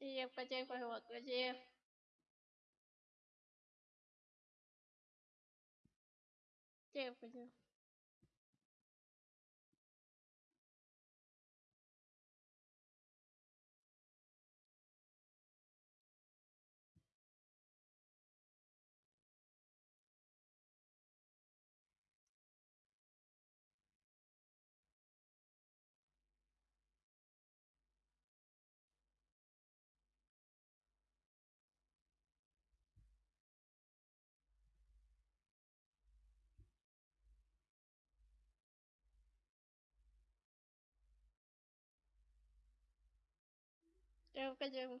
Я Сиев, хотя вот, Сиев. в хотя. Creo que llego.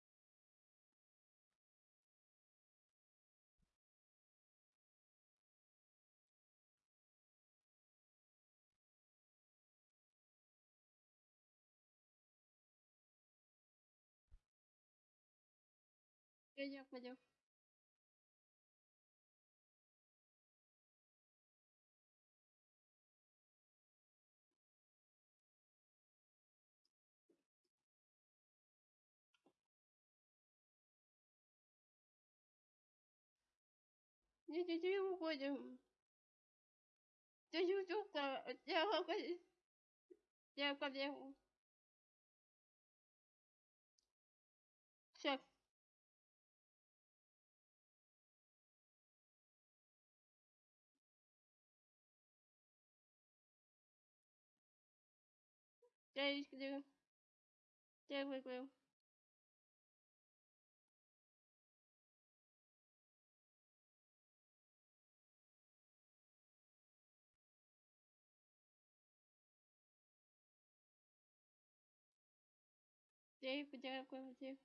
Пойдем, пойдем. Нет, нет, не уходим. Ты не уйдешь, я уходи. Я уходи. Все. Daily Glue, Daily Glue. Dave, Dave, Dave.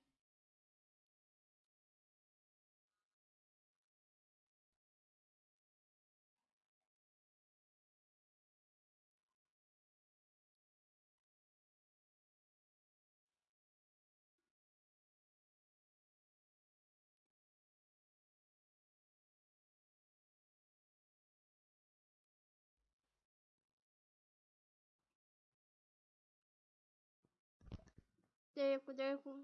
Дереку, дереку.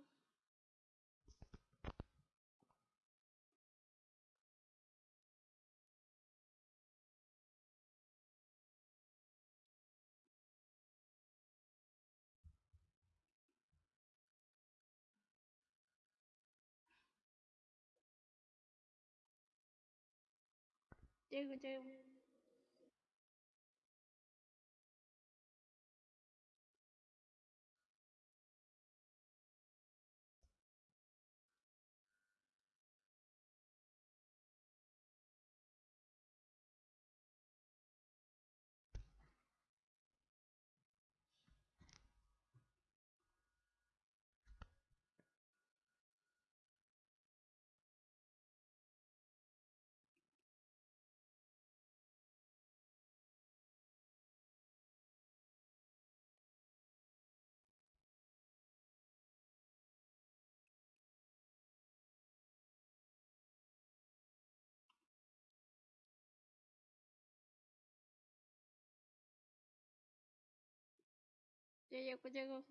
Дереку, дереку. Ya, ya, pues llegó.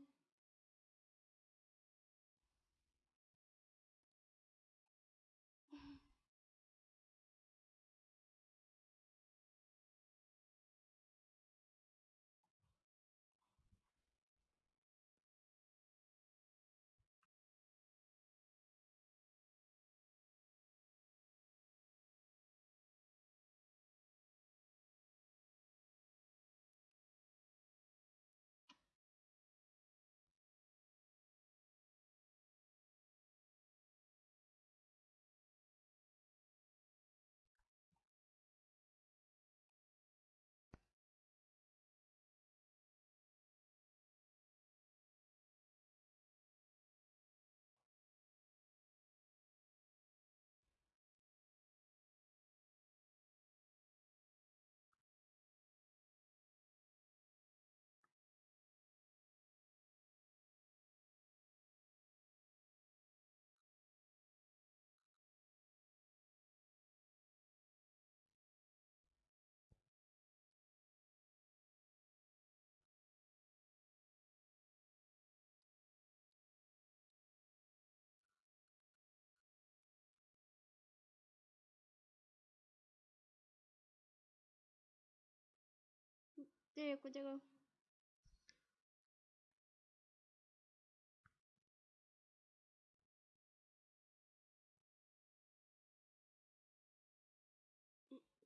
对，过这个。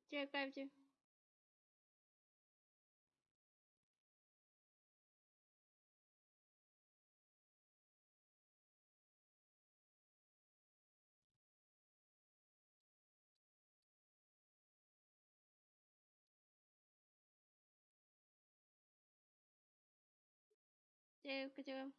这盖不去。Teşekkür ederim.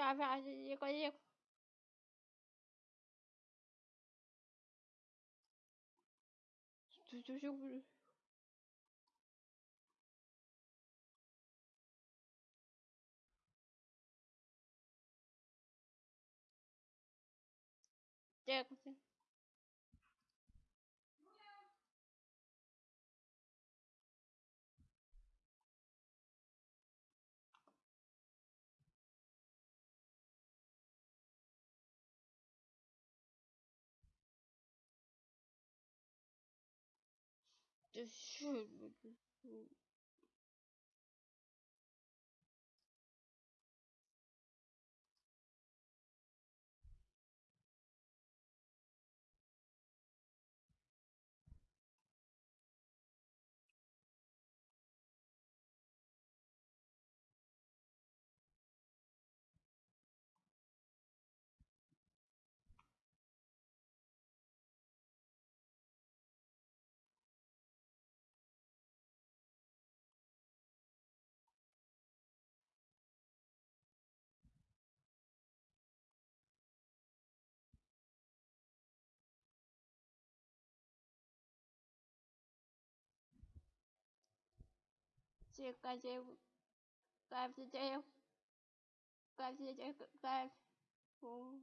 加发是一个亿。就就就不。这个。just shoot. 感谢感谢加油感谢这个拜托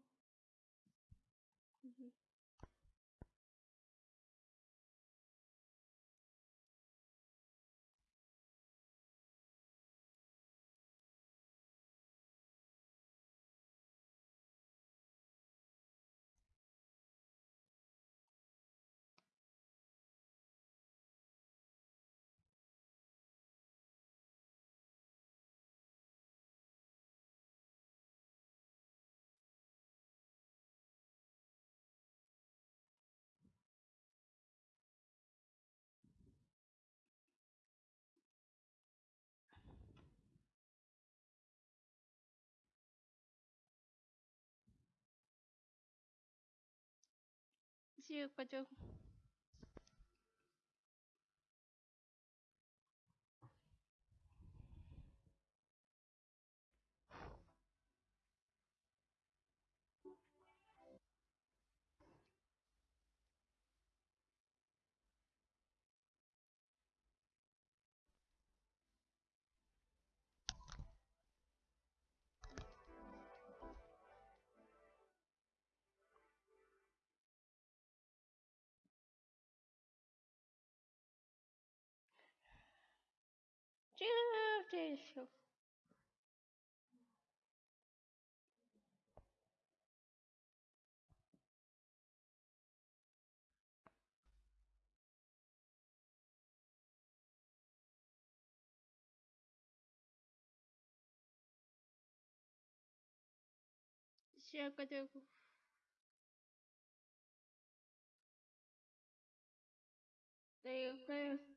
这个就。Еще? Все хотел. Да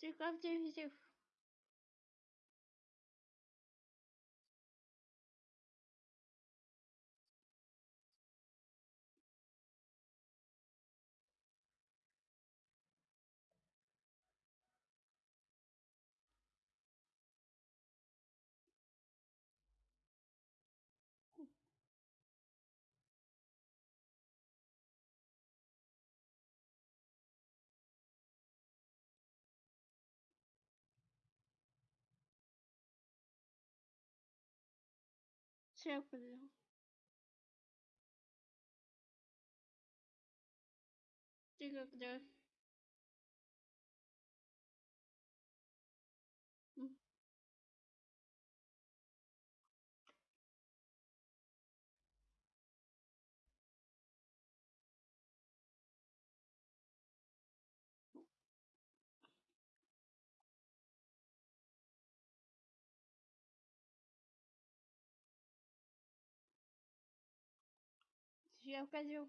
Soon after his death. Chapel 这个的。я указю.